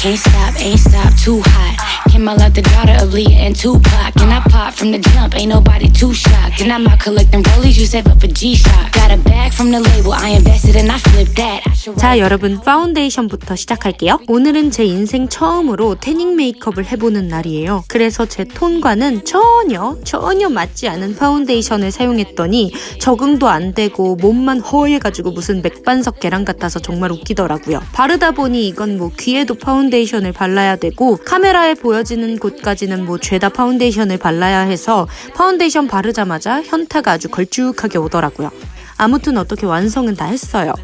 Can't stop, ain't stop, too hot. Came out like the daughter of Aaliyah and Tupac. And I pop from the jump, ain't nobody too shocked. And I'm out collecting Rollies, you save up for G-Shock. Got a bag from the label, I invested and I flipped that. I 자 여러분 파운데이션부터 시작할게요 오늘은 제 인생 처음으로 태닝 메이크업을 해보는 날이에요 그래서 제 톤과는 전혀 전혀 맞지 않은 파운데이션을 사용했더니 적응도 안 되고 몸만 허예가지고 무슨 맥반석 계란 같아서 정말 웃기더라고요 바르다 보니 이건 뭐 귀에도 파운데이션을 발라야 되고 카메라에 보여지는 곳까지는 뭐 죄다 파운데이션을 발라야 해서 파운데이션 바르자마자 현타가 아주 걸쭉하게 오더라고요 아무튼 어떻게 완성은 다 했어요.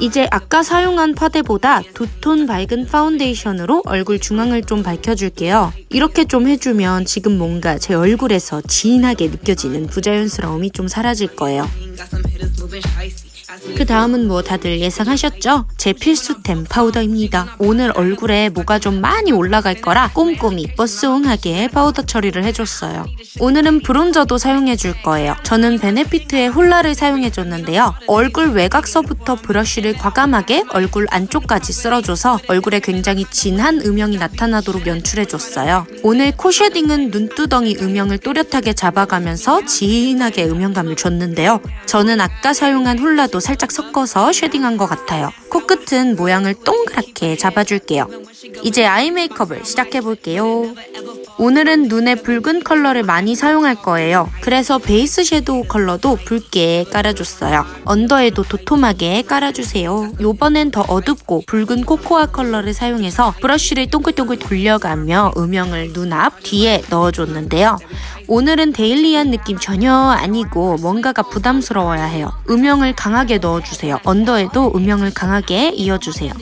이제 아까 사용한 파데보다 두 톤 밝은 파운데이션으로 얼굴 중앙을 좀 밝혀줄게요. 이렇게 좀 해주면 지금 뭔가 제 얼굴에서 진하게 느껴지는 부자연스러움이 좀 사라질 거예요. 그 다음은 뭐 다들 예상하셨죠? 제 필수템 파우더입니다. 오늘 얼굴에 뭐가 좀 많이 올라갈 거라 꼼꼼히 뽀송하게 파우더 처리를 해줬어요. 오늘은 bronzer도 사용해줄 거예요. 저는 베네피트의 홀라를 사용해줬는데요. 얼굴 외곽서부터 브러쉬를 과감하게 얼굴 안쪽까지 쓸어줘서 얼굴에 굉장히 진한 음영이 나타나도록 연출해줬어요. 오늘 코 shading은 눈두덩이 음영을 또렷하게 잡아가면서 진하게 음영감을 줬는데요. 저는 아까 사용한 홀라도 살짝 섞어서 shading한 것 같아요. 코끝은 모양을 동그랗게 잡아줄게요. 이제 eye 메이크업을 시작해볼게요. 오늘은 눈에 붉은 컬러를 많이 사용할 거예요. 그래서 베이스 섀도우 컬러도 붉게 깔아줬어요. under에도 도톰하게 깔아주세요. 요번엔 더 어둡고 붉은 코코아 컬러를 사용해서 브러쉬를 동글동글 돌려가며 음영을 눈 앞 뒤에 넣어줬는데요. 오늘은 daily한 느낌 전혀 아니고 뭔가가 부담스러워야 해요. 음영을 강하게 넣어주세요. under에도 음영을 강하게 이어주세요.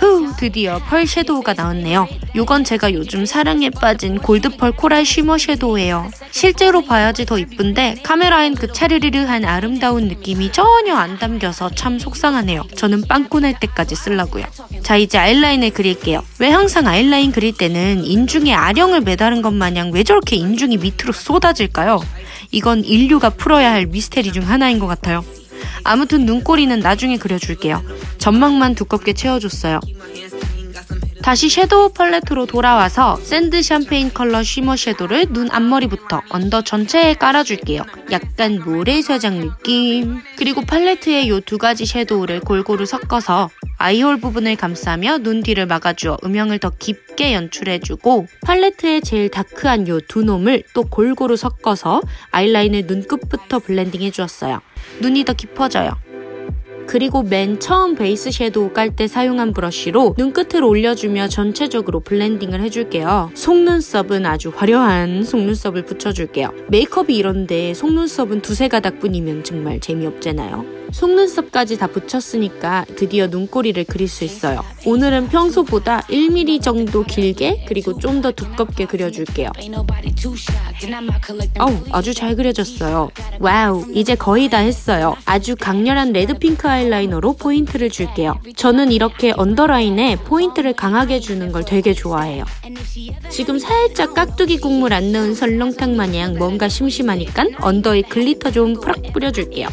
후 드디어 펄 섀도우가 나왔네요. 이건 제가 요즘 사랑에 빠진 골드펄 코랄 쉬머 섀도우예요. 실제로 봐야지 더 이쁜데 카메라엔 그 차르르르한 아름다운 느낌이 전혀 안 담겨서 참 속상하네요. 저는 빵꾸 날 때까지 쓰려고요. 자 이제 아이라인을 그릴게요. 왜 항상 아이라인 그릴 때는 인중에 아령을 매다른 것 마냥 왜 저렇게 인중이 밑으로 쏟아질까요? 이건 인류가 풀어야 할 미스테리 중 하나인 것 같아요. 아무튼 눈꼬리는 나중에 그려줄게요. 점막만 두껍게 채워줬어요. 다시 섀도우 팔레트로 돌아와서 sand 샴페인 컬러 shimmer 섀도우를 눈 앞머리부터 under 전체에 깔아줄게요. 약간 모래사장 느낌. 그리고 팔레트에 이 두 가지 섀도우를 골고루 섞어서 eye hole 부분을 감싸며 눈 뒤를 막아주어 음영을 더 깊게 연출해주고 팔레트에 제일 dark한 이 두 놈을 또 골고루 섞어서 아이라인을 눈끝부터 blending 해주었어요. 눈이 더 깊어져요. 그리고 맨 처음 베이스 섀도우 깔 때 사용한 브러쉬로 눈끝을 올려주며 전체적으로 blending을 해줄게요. 속눈썹은 아주 화려한 속눈썹을 붙여줄게요. 메이크업이 이런데 속눈썹은 두세 가닥뿐이면 정말 재미없잖아요. 속눈썹까지 다 붙였으니까 드디어 눈꼬리를 그릴 수 있어요. 오늘은 평소보다 1mm 정도 길게 그리고 좀 더 두껍게 그려줄게요. 어우 아주 잘 그려졌어요. wow 이제 거의 다 했어요. 아주 강렬한 레드핑크 아이라이너로 포인트를 줄게요. 저는 이렇게 언더라인에 포인트를 강하게 주는 걸 되게 좋아해요. 지금 살짝 깍두기 국물 안 넣은 설렁탕 마냥 뭔가 심심하니까 under에 glitter 좀 푸락 뿌려줄게요.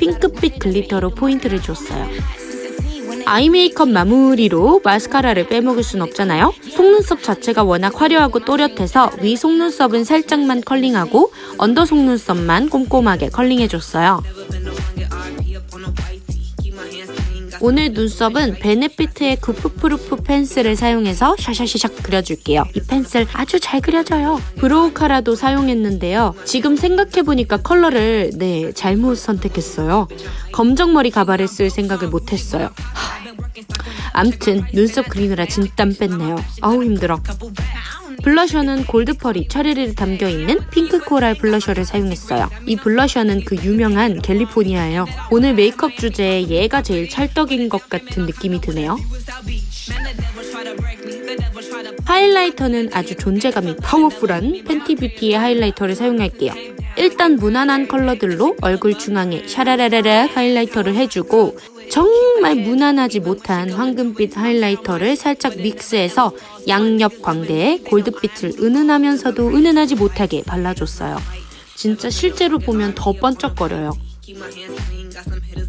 핑크빛 glitter로 포인트를 줬어요. eye 메이크업 마무리로 마스카라를 빼먹을 순 없잖아요. 속눈썹 자체가 워낙 화려하고 또렷해서 위 속눈썹은 살짝만 컬링하고 under 속눈썹만 꼼꼼하게 컬링해줬어요. 오늘 눈썹은 Benefit의 Goof Proof pencil을 사용해서 샤샤샤샥 그려줄게요. 이 pencil 아주 잘 그려져요. brow cara도 사용했는데요. 지금 생각해보니까 컬러를 네 잘못 선택했어요. 검정머리 가발을 쓸 생각을 못했어요. 하, 암튼 눈썹 그리느라 진땀 뺐네요. 아우 힘들어. 블러셔는 골드pearl이 차르르 담겨있는 핑크 coral 블러셔를 사용했어요. 이 블러셔는 그 유명한 캘리포니아예요. 오늘 메이크업 주제에 얘가 제일 찰떡인 것 같은 느낌이 드네요. 하이라이터는 아주 존재감이 powerful한 Fenty Beauty의 하이라이터를 사용할게요. 일단 무난한 컬러들로 얼굴 중앙에 샤라라라라 하이라이터를 해주고 정말 무난하지 못한 황금빛 하이라이터를 살짝 믹스해서 양옆 광대에 골드빛을 은은하면서도 은은하지 못하게 발라줬어요. 진짜 실제로 보면 더 번쩍거려요.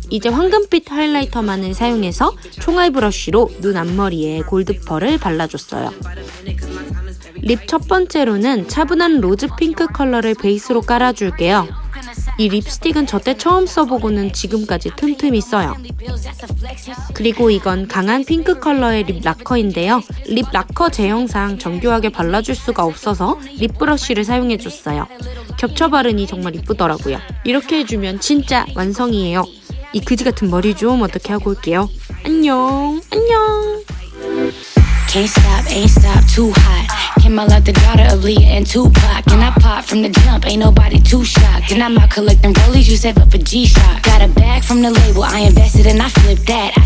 이제 황금빛 하이라이터만을 사용해서 총알 브러쉬로 눈 앞머리에 골드pearl을 발라줬어요. lip 첫 번째로는 차분한 rose 핑크 컬러를 베이스로 깔아줄게요. 이 립스틱은 저때 처음 써보고는 지금까지 틈틈이 써요. 그리고 이건 강한 핑크 컬러의 립 라커인데요. 립 라커 제형상 정교하게 발라줄 수가 없어서 립 브러쉬를 사용해줬어요. 겹쳐 바르니 정말 이쁘더라고요. 이렇게 해주면 진짜 완성이에요. 이 그지 같은 머리 좀 어떻게 하고 올게요. 안녕, 안녕. Came out like the daughter of Leah and Tupac. And I pop from the jump, ain't nobody too shocked. And I'm out collecting rollies, you save up for G-Shock. Got a bag from the label, I invested and I flipped that. I